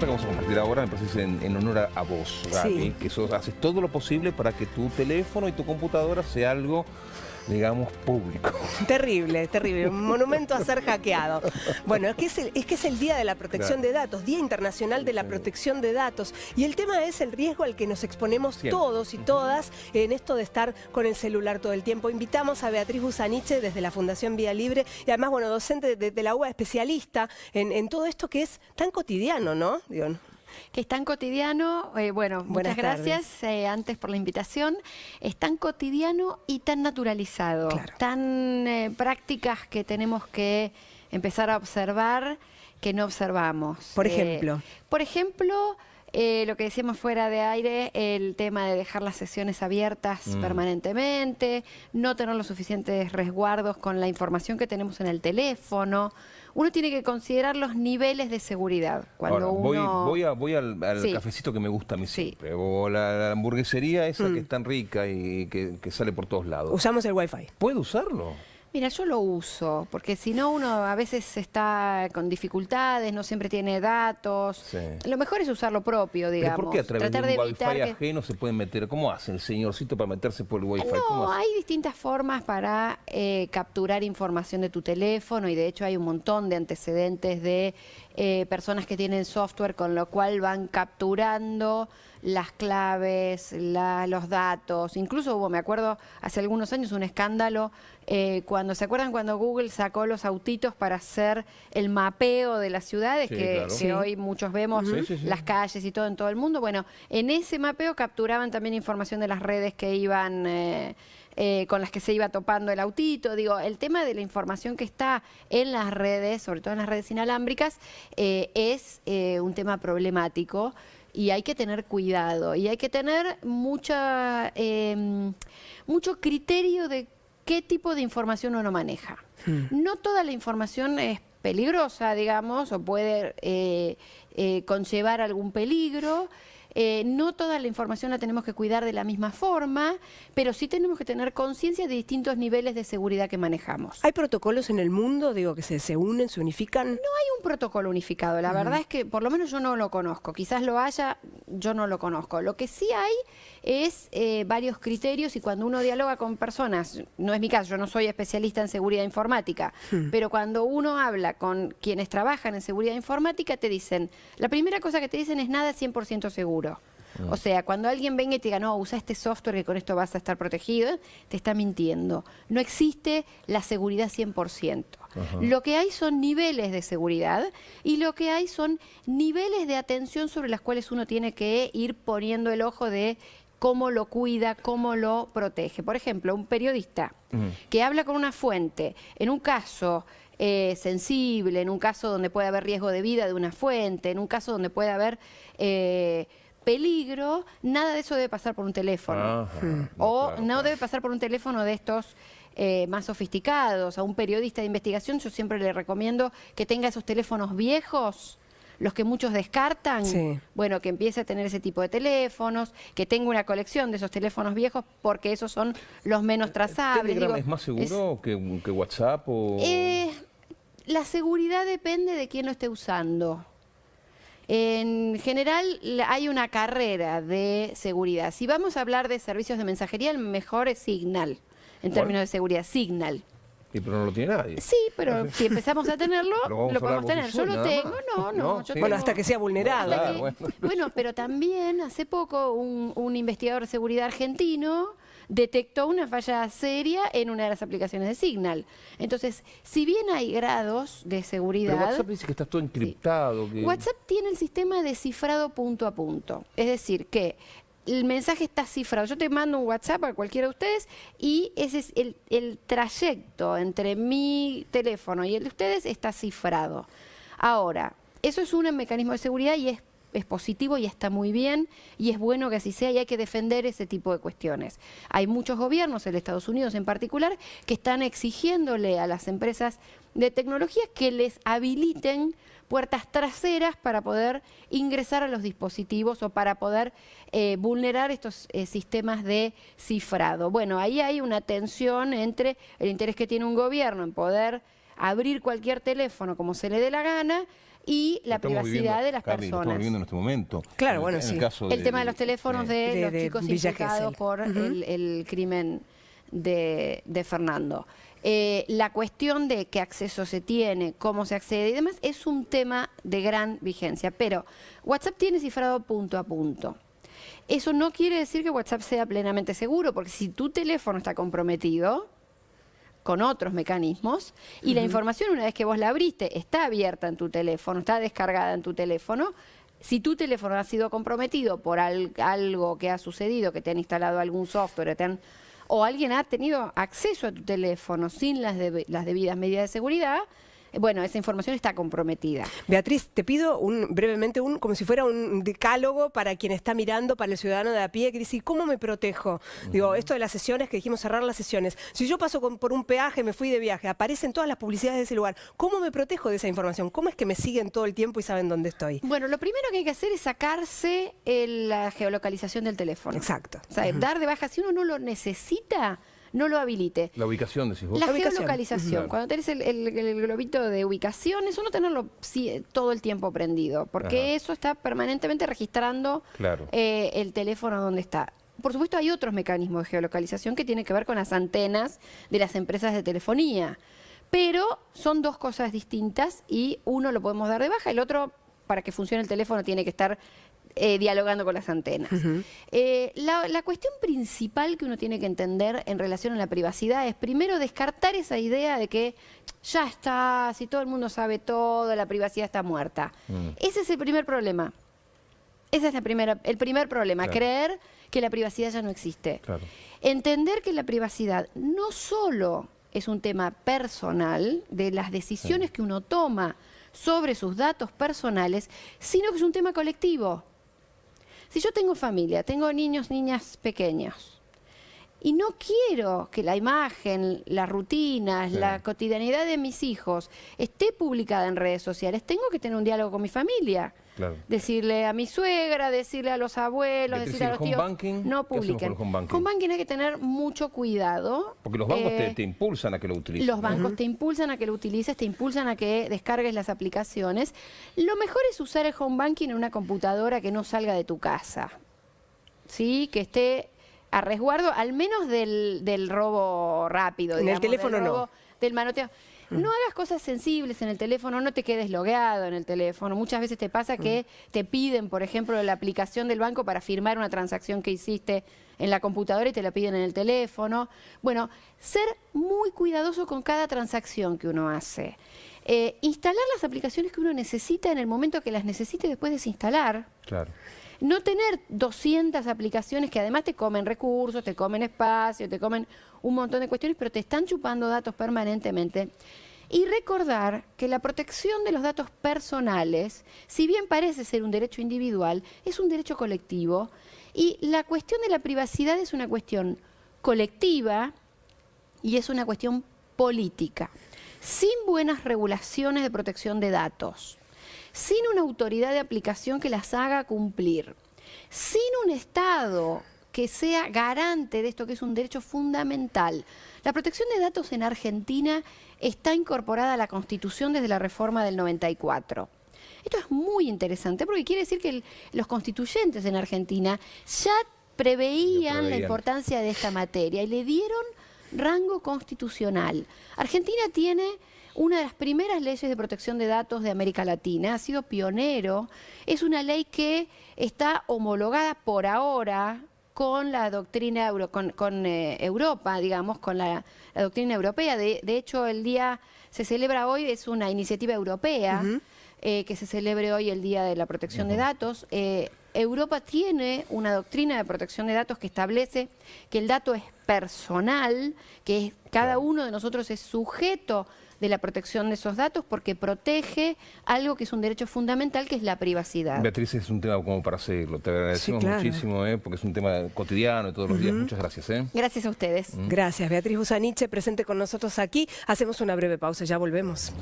que vamos a compartir ahora me parece en, en honor a, a vos, Gaby, Sí. que sos, haces todo lo posible para que tu teléfono y tu computadora sea algo, digamos, público. Terrible, terrible. Un monumento a ser hackeado. Bueno, es que es el, es que es el Día de la Protección Claro. de Datos, Día Internacional de la Protección de Datos. Y el tema es el riesgo al que nos exponemos Siempre. todos y todas en esto de estar con el celular todo el tiempo. Invitamos a Beatriz Busaniche desde la Fundación Vía Libre y además, bueno, docente de, de la UBA, especialista en, en todo esto que es tan cotidiano, ¿no? Digo, que es tan cotidiano, eh, bueno, Buenas muchas gracias eh, antes por la invitación, es tan cotidiano y tan naturalizado, Claro. tan eh, prácticas que tenemos que empezar a observar que no observamos. Por ejemplo. por ejemplo, eh, lo que decíamos fuera de aire, el tema de dejar las sesiones abiertas Mm. permanentemente, no tener los suficientes resguardos con la información que tenemos en el teléfono. Uno tiene que considerar los niveles de seguridad. Cuando Ahora, voy, uno... voy, a, voy al, al Sí. cafecito que me gusta a mí Sí. siempre, o la, la hamburguesería esa Mm. que es tan rica y que, que sale por todos lados. Usamos el Wi-Fi. ¿Puedo usarlo? Mira, yo lo uso, porque si no uno a veces está con dificultades, no siempre tiene datos. Sí. Lo mejor es usar lo propio, ¿Pero digamos. por qué a través Tratar de un wifi que- ajeno se pueden meter? ¿Cómo hace el señorcito para meterse por el wifi? ¿Cómo No, hay distintas formas para eh, capturar información de tu teléfono y de hecho hay un montón de antecedentes de eh, personas que tienen software con lo cual van capturando las claves, la- los datos. Incluso hubo, me acuerdo, hace algunos años un escándalo eh, cuando, ¿se acuerdan cuando Google sacó los autitos para hacer el mapeo de las ciudades Sí, que, claro. que Sí. hoy muchos vemos Sí, sí, sí. las calles y todo en todo el mundo? Bueno, en ese mapeo capturaban también información de las redes que iban... eh, eh, con las que se iba topando el autito. Digo, el tema de la información que está en las redes, sobre todo en las redes inalámbricas, eh, es eh, un tema problemático y hay que tener cuidado y hay que tener mucha, eh, mucho criterio de qué tipo de información uno maneja. No toda la información es peligrosa, digamos, o puede eh, eh, conllevar algún peligro. Eh, no toda la información la tenemos que cuidar de la misma forma, pero sí tenemos que tener conciencia de distintos niveles de seguridad que manejamos. ¿Hay protocolos en el mundo, digo, que se, se unen, se unifican? No hay un protocolo unificado, la verdad es que por lo menos yo no lo conozco, quizás lo haya, yo no lo conozco. Lo que sí hay es eh, varios criterios y cuando uno dialoga con personas, no es mi caso, yo no soy especialista en seguridad informática, pero cuando uno habla con quienes trabajan en seguridad informática, te dicen, la primera cosa que te dicen es nada 100% seguro. O sea, cuando alguien venga y te diga, no, usa este software que con esto vas a estar protegido, te está mintiendo. No existe la seguridad 100%. Lo que hay son niveles de seguridad y lo que hay son niveles de atención sobre las cuales uno tiene que ir poniendo el ojo de cómo lo cuida, cómo lo protege. Por ejemplo, un periodista que habla con una fuente en un caso eh, sensible, en un caso donde puede haber riesgo de vida de una fuente, en un caso donde puede haber eh, peligro, nada de eso debe pasar por un teléfono. Ajá, no, o claro, no claro. debe pasar por un teléfono de estos eh, más sofisticados. A un periodista de investigación yo siempre le recomiendo que tenga esos teléfonos viejos, los que muchos descartan. Sí. Bueno, que empiece a tener ese tipo de teléfonos, que tenga una colección de esos teléfonos viejos porque esos son los menos trazables. ¿Telegram Digo, es más es- seguro que, que WhatsApp o...? eh, la seguridad depende de quién lo esté usando. En general hay una carrera de seguridad. Si vamos a hablar de servicios de mensajería, el mejor es Signal, en términos de seguridad. Signal. Y pero no lo tiene nadie. Sí, pero si empezamos a tenerlo, lo podemos tener. Yo lo tengo, no, no. No, yo sí. tengo- Bueno, hasta que sea vulnerado. hasta Claro, que- bueno. bueno, pero también hace poco un, un investigador de seguridad argentino detectó una falla seria en una de las aplicaciones de Signal. Entonces, si bien hay grados de Pero seguridad, WhatsApp dice que está todo encriptado. que- WhatsApp tiene el sistema de cifrado punto a punto. Es decir, que el mensaje está cifrado. Yo te mando un WhatsApp a cualquiera de ustedes y ese es el, el trayecto entre mi teléfono y el de ustedes está cifrado. Ahora, eso es un mecanismo de seguridad y es, es positivo y está muy bien y es bueno que así sea y hay que defender ese tipo de cuestiones. Hay muchos gobiernos, el Estados Unidos en particular, que están exigiéndole a las empresas de tecnología que les habiliten puertas traseras para poder ingresar a los dispositivos o para poder eh, vulnerar estos eh, sistemas de cifrado. Bueno, ahí hay una tensión entre el interés que tiene un gobierno en poder abrir cualquier teléfono como se le dé la gana y la Estamos privacidad viviendo, de las Carly, lo Estamos personas. viviendo en este momento. Claro, En- bueno, en sí. El, caso El tema de los teléfonos de, De- los chicos Gesell. por el, el crimen de, de Fernando. Eh, la cuestión de qué acceso se tiene, cómo se accede y demás es un tema de gran vigencia. Pero WhatsApp tiene cifrado punto a punto. Eso no quiere decir que WhatsApp sea plenamente seguro, porque si tu teléfono está comprometido con otros mecanismos y la información una vez que vos la abriste está abierta en tu teléfono, está descargada en tu teléfono, si tu teléfono ha sido comprometido por al- algo que ha sucedido, que te han instalado algún software, te han- o alguien ha tenido acceso a tu teléfono sin las, debe- las debidas medidas de seguridad, bueno, esa información está comprometida. Beatriz, te pido un, brevemente, un, como si fuera un decálogo para quien está mirando, para el ciudadano de a pie, que dice, ¿y cómo me protejo? Digo, esto de las sesiones, que dijimos cerrar las sesiones. Si yo paso con- por un peaje, me fui de viaje, aparecen todas las publicidades de ese lugar, ¿cómo me protejo de esa información? ¿Cómo es que me siguen todo el tiempo y saben dónde estoy? Bueno, lo primero que hay que hacer es sacarse el- la geolocalización del teléfono. Exacto. O sea, dar de baja, si uno no lo necesita, no lo habilite. La ubicación, decís vos. La La ubicación. geolocalización, Claro. cuando tenés el, el- el globito de ubicación, eso no tenerlo sí, todo el tiempo prendido, porque Ajá. eso está permanentemente registrando Claro. eh, el teléfono donde está. Por supuesto, hay otros mecanismos de geolocalización que tienen que ver con las antenas de las empresas de telefonía, pero son dos cosas distintas y uno lo podemos dar de baja, el otro, para que funcione el teléfono, tiene que estar eh, dialogando con las antenas. Eh, la, la cuestión principal que uno tiene que entender en relación a la privacidad es primero descartar esa idea de que ya está, si todo el mundo sabe todo, la privacidad está muerta. Mm. Ese es el primer problema. Ese es la primera, el primer problema, Claro. creer que la privacidad ya no existe. Claro. Entender que la privacidad no solo es un tema personal de las decisiones que uno toma sobre sus datos personales, sino que es un tema colectivo. Si yo tengo familia, tengo niños, niñas pequeños, y no quiero que la imagen, las rutinas, Sí. la cotidianidad de mis hijos esté publicada en redes sociales, tengo que tener un diálogo con mi familia. Claro. Decirle a mi suegra, decirle a los abuelos, decirle a ¿el los home tíos, banking? ¿Qué no publiquen. home banking? Home banking hay que tener mucho cuidado. Porque los bancos te, Eh, te impulsan a que lo utilices. los bancos te impulsan a que lo utilices, te impulsan a que descargues las aplicaciones. Lo mejor es usar el home banking en una computadora que no salga de tu casa. ¿Sí? Que esté a resguardo, al menos del, del robo rápido. En el teléfono del no. Del manoteo. No hagas cosas sensibles en el teléfono, no te quedes logueado en el teléfono. Muchas veces te pasa que te piden, por ejemplo, la aplicación del banco para firmar una transacción que hiciste en la computadora y te la piden en el teléfono. Bueno, ser muy cuidadoso con cada transacción que uno hace. Eh, instalar las aplicaciones que uno necesita en el momento que las necesite después desinstalar. Claro. No tener 200 aplicaciones que además te comen recursos, te comen espacio, te comen un montón de cuestiones, pero te están chupando datos permanentemente. Y recordar que la protección de los datos personales, si bien parece ser un derecho individual, es un derecho colectivo. Y la cuestión de la privacidad es una cuestión colectiva y es una cuestión política. Sin buenas regulaciones de protección de datos, sin una autoridad de aplicación que las haga cumplir, sin un Estado que sea garante de esto que es un derecho fundamental. La protección de datos en Argentina está incorporada a la Constitución desde la reforma del 94. Esto es muy interesante porque quiere decir que el- los constituyentes en Argentina ya preveían, la importancia de esta materia y le dieron rango constitucional. Argentina tiene una de las primeras leyes de protección de datos de América Latina, ha sido pionero, es una ley que está homologada por ahora con la doctrina euro, con, con, eh, Europa, digamos, con la, la doctrina europea. De, de hecho, el día se celebra hoy, es una iniciativa europea eh, que se celebre hoy el Día de la Protección de Datos. Eh, Europa tiene una doctrina de protección de datos que establece que el dato es personal, que es- cada uno de nosotros es sujeto de la protección de esos datos porque protege algo que es un derecho fundamental, que es la privacidad. Beatriz, es un tema como para seguirlo. Te agradecemos claro. muchísimo, ¿eh? porque es un tema cotidiano de todos los días. Muchas gracias. ¿eh? Gracias a ustedes. Gracias, Beatriz Busaniche, presente con nosotros aquí. Hacemos una breve pausa, ya volvemos.